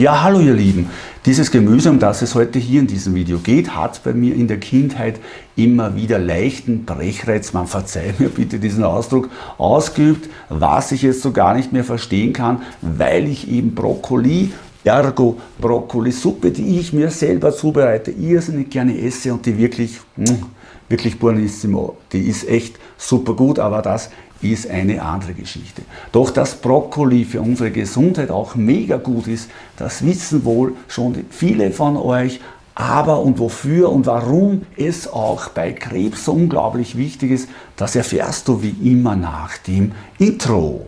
Ja, hallo ihr Lieben. Dieses Gemüse, um das es heute hier in diesem Video geht, hat bei mir in der Kindheit immer wieder leichten Brechreiz, man verzeiht mir bitte diesen Ausdruck, ausgeübt, was ich jetzt so gar nicht mehr verstehen kann, weil ich eben Brokkoli Ergo Brokkolisuppe, die ich mir selber zubereite, irrsinnig gerne esse und die wirklich, hm, wirklich buonissimo, die ist echt super gut, aber das ist eine andere Geschichte. Doch dass Brokkoli für unsere Gesundheit auch mega gut ist, das wissen wohl schon viele von euch, aber und wofür und warum es auch bei Krebs so unglaublich wichtig ist, das erfährst du wie immer nach dem Intro.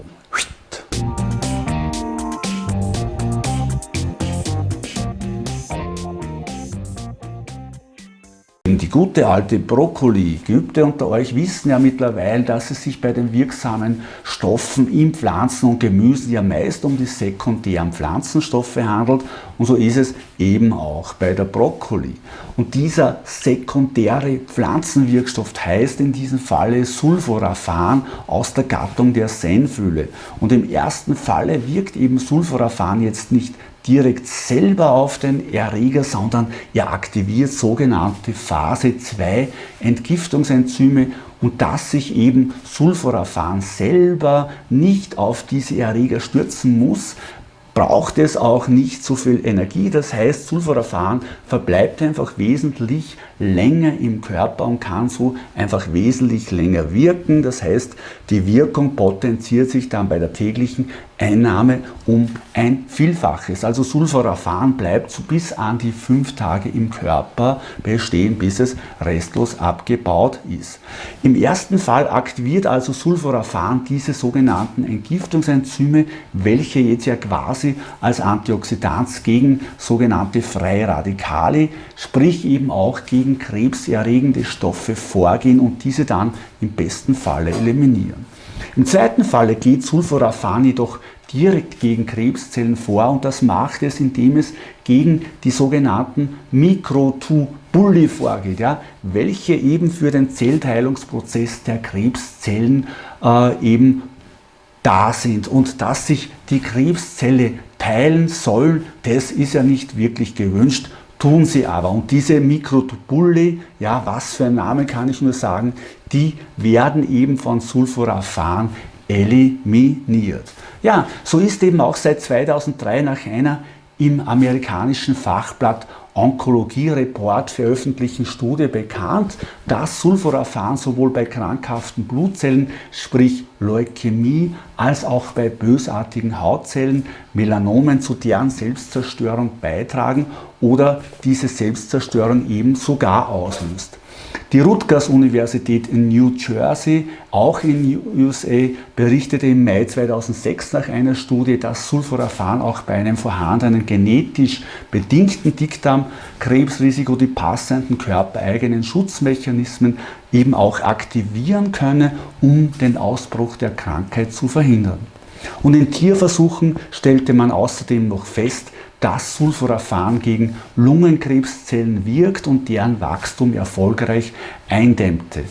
Gute alte Brokkoli, Geübte unter euch wissen ja mittlerweile, dass es sich bei den wirksamen Stoffen in Pflanzen und Gemüsen ja meist um die sekundären Pflanzenstoffe handelt und so ist es eben auch bei der Brokkoli. Und dieser sekundäre Pflanzenwirkstoff heißt in diesem Falle Sulforaphan aus der Gattung der Senfülle. Und im ersten Falle wirkt eben Sulforaphan jetzt nicht direkt selber auf den Erreger, sondern er aktiviert sogenannte Phase 2 Entgiftungsenzyme und dass sich eben Sulforaphan selber nicht auf diese Erreger stürzen muss, braucht es auch nicht so viel Energie. Das heißt, Sulforaphan verbleibt einfach wesentlich länger im Körper und kann so einfach wesentlich länger wirken. Das heißt, die Wirkung potenziert sich dann bei der täglichen Einnahme um ein Vielfaches. Also Sulforaphan bleibt so bis an die fünf Tage im Körper bestehen, bis es restlos abgebaut ist. Im ersten Fall aktiviert also Sulforaphan diese sogenannten Entgiftungsenzyme, welche jetzt ja quasi als Antioxidant gegen sogenannte freie Radikale, sprich eben auch gegen gegen krebserregende Stoffe vorgehen und diese dann im besten Falle eliminieren. Im zweiten Falle geht Sulforaphan jedoch direkt gegen Krebszellen vor und das macht es, indem es gegen die sogenannten Mikrotubuli vorgeht, ja, welche eben für den Zellteilungsprozess der Krebszellen äh, eben da sind und dass sich die Krebszelle teilen soll, das ist ja nicht wirklich gewünscht tun sie aber. Und diese Mikrotubuli, ja, was für ein Name kann ich nur sagen, die werden eben von Sulforaphan eliminiert. Ja, so ist eben auch seit 2003 nach einer im amerikanischen Fachblatt Onkologie-Report veröffentlichten Studie bekannt, dass Sulforaphan sowohl bei krankhaften Blutzellen, sprich Leukämie, als auch bei bösartigen Hautzellen, Melanomen zu deren Selbstzerstörung beitragen oder diese Selbstzerstörung eben sogar auslöst. Die Rutgers-Universität in New Jersey, auch in USA, berichtete im Mai 2006 nach einer Studie, dass Sulforaphan auch bei einem vorhandenen genetisch bedingten Dickdarmkrebsrisiko die passenden körpereigenen Schutzmechanismen eben auch aktivieren könne, um den Ausbruch der Krankheit zu verhindern. Und in Tierversuchen stellte man außerdem noch fest, dass Sulforaphan gegen Lungenkrebszellen wirkt und deren Wachstum erfolgreich eindämmte.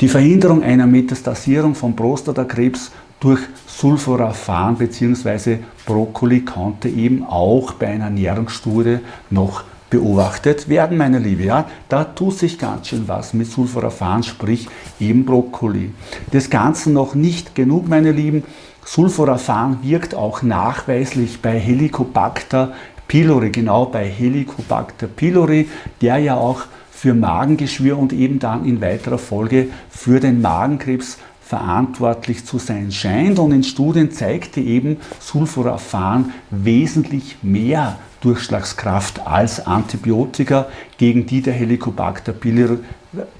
Die Verhinderung einer Metastasierung von Prostatakrebs durch Sulforaphan bzw. Brokkoli konnte eben auch bei einer Ernährungsstudie noch beobachtet werden, meine Liebe. Ja, da tut sich ganz schön was mit Sulforaphan, sprich eben Brokkoli. Das Ganze noch nicht genug, meine Lieben. Sulforaphan wirkt auch nachweislich bei Helicobacter pylori, genau bei Helicobacter pylori, der ja auch für Magengeschwür und eben dann in weiterer Folge für den Magenkrebs verantwortlich zu sein scheint. Und in Studien zeigte eben Sulforaphan wesentlich mehr Durchschlagskraft als Antibiotika, gegen die der Helicobacter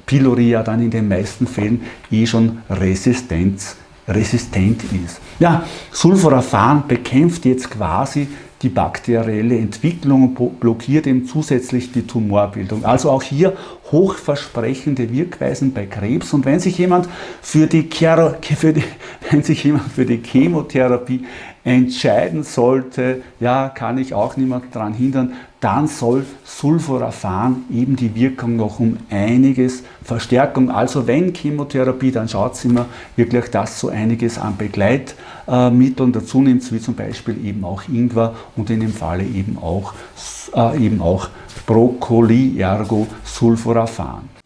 pylori ja dann in den meisten Fällen eh schon Resistenz, resistent ist. Ja, Sulforaphan bekämpft jetzt quasi die bakterielle Entwicklung und blockiert eben zusätzlich die Tumorbildung. Also auch hier hochversprechende Wirkweisen bei Krebs. Und wenn sich jemand für die, für die, wenn sich jemand für die Chemotherapie entscheiden sollte, ja, kann ich auch niemand daran hindern, dann soll Sulforaphan eben die Wirkung noch um einiges verstärken. Also wenn Chemotherapie, dann schaut es immer wirklich, dass so einiges an Begleitmitteln dazu nimmt, wie zum Beispiel eben auch Ingwer und in dem Falle eben auch, äh, eben auch Brokkoli, ergo Sulforaphan.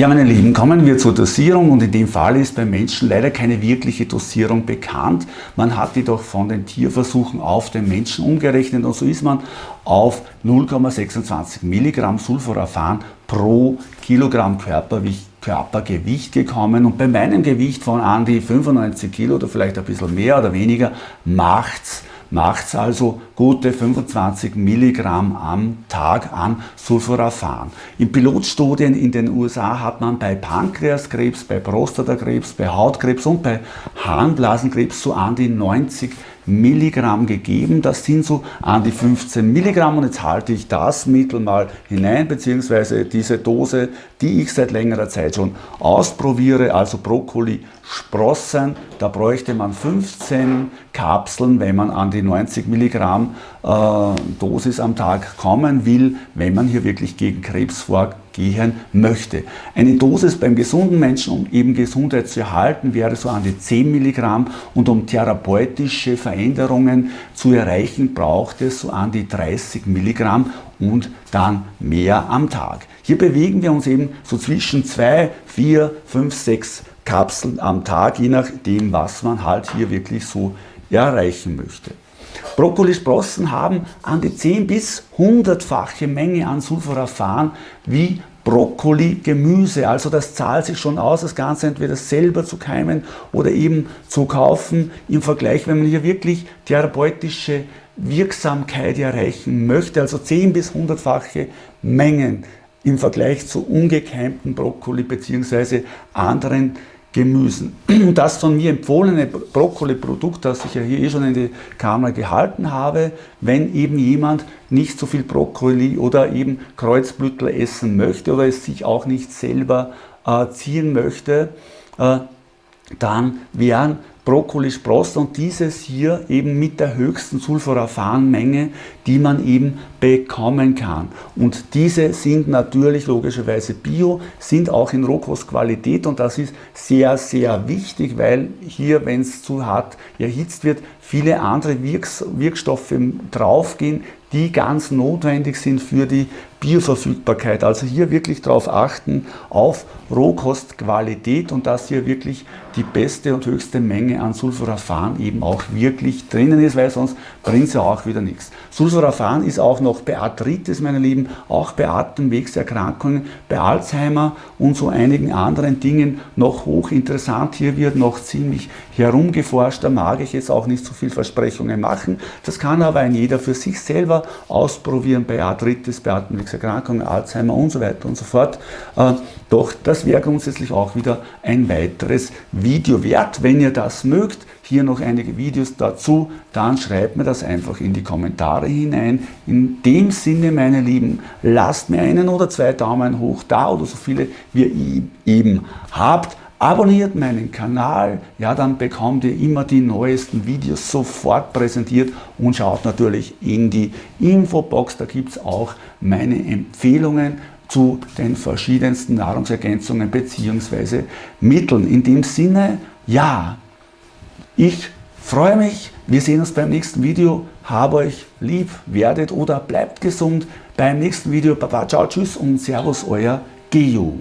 Ja, meine Lieben, kommen wir zur Dosierung. Und in dem Fall ist beim Menschen leider keine wirkliche Dosierung bekannt. Man hat jedoch von den Tierversuchen auf den Menschen umgerechnet. Und so ist man auf 0,26 Milligramm Sulforaphan pro Kilogramm Körpergewicht Körpergewicht gekommen. Und bei meinem Gewicht von an die 95 Kilo oder vielleicht ein bisschen mehr oder weniger macht's macht also gute 25 Milligramm am Tag an Sulforaphan. In Pilotstudien in den USA hat man bei Pankreaskrebs, bei Prostatakrebs, bei Hautkrebs und bei Harnblasenkrebs so an die 90 Milligramm gegeben. Das sind so an die 15 Milligramm und jetzt halte ich das Mittel mal hinein, beziehungsweise diese Dose, die ich seit längerer Zeit schon ausprobiere, also Brokkoli Sprossen, da bräuchte man 15 Kapseln, wenn man an die 90 Milligramm äh, Dosis am Tag kommen will, wenn man hier wirklich gegen Krebs vorgehen möchte. Eine Dosis beim gesunden Menschen, um eben Gesundheit zu erhalten, wäre so an die 10 Milligramm und um therapeutische Veränderungen zu erreichen, braucht es so an die 30 Milligramm und dann mehr am Tag. Hier bewegen wir uns eben so zwischen 2, 4, 5, 6 Kapseln am Tag, je nachdem, was man halt hier wirklich so erreichen möchte. Brokkolisprossen haben an die 10 bis 100-fache Menge an Sulforaphan wie Brokkoli-Gemüse. Also das zahlt sich schon aus, das Ganze entweder selber zu keimen oder eben zu kaufen. Im Vergleich, wenn man hier wirklich therapeutische Wirksamkeit erreichen möchte, also 10 bis 100-fache Mengen im Vergleich zu ungekeimten Brokkoli bzw. anderen Gemüsen. Das von mir empfohlene Brokkoli-Produkt, das ich ja hier eh schon in die Kamera gehalten habe, wenn eben jemand nicht so viel Brokkoli oder eben Kreuzblütler essen möchte oder es sich auch nicht selber äh, ziehen möchte, äh, dann wären Brokkolisprossen und dieses hier eben mit der höchsten Sulforaphan-Menge, die man eben bekommen kann. Und diese sind natürlich logischerweise bio, sind auch in Rohkostqualität und das ist sehr, sehr wichtig, weil hier, wenn es zu hart erhitzt wird, viele andere Wirks Wirkstoffe draufgehen, die ganz notwendig sind für die Bioverfügbarkeit. Also hier wirklich darauf achten, auf Rohkostqualität und dass hier wirklich die beste und höchste Menge an Sulforaphan eben auch wirklich drinnen ist, weil sonst bringt es ja auch wieder nichts. Sulforaphan ist auch noch bei Arthritis, meine Lieben, auch bei Atemwegserkrankungen, bei Alzheimer und so einigen anderen Dingen noch hochinteressant. Hier wird noch ziemlich herumgeforscht, da mag ich jetzt auch nicht so viel Versprechungen machen. Das kann aber ein jeder für sich selber ausprobieren bei Arthritis, bei Atemwegserkrankungen, Alzheimer und so weiter und so fort. Äh, doch das wäre grundsätzlich auch wieder ein weiteres Video wert. Wenn ihr das mögt, hier noch einige Videos dazu, dann schreibt mir das einfach in die Kommentare hinein. In dem Sinne, meine Lieben, lasst mir einen oder zwei Daumen hoch da oder so viele wie ihr eben habt. Abonniert meinen Kanal, ja dann bekommt ihr immer die neuesten Videos sofort präsentiert und schaut natürlich in die Infobox, da gibt es auch meine Empfehlungen zu den verschiedensten Nahrungsergänzungen bzw. Mitteln. In dem Sinne, ja, ich freue mich, wir sehen uns beim nächsten Video, habe euch lieb, werdet oder bleibt gesund. Beim nächsten Video, Baba, ciao, tschüss und Servus, euer Geo.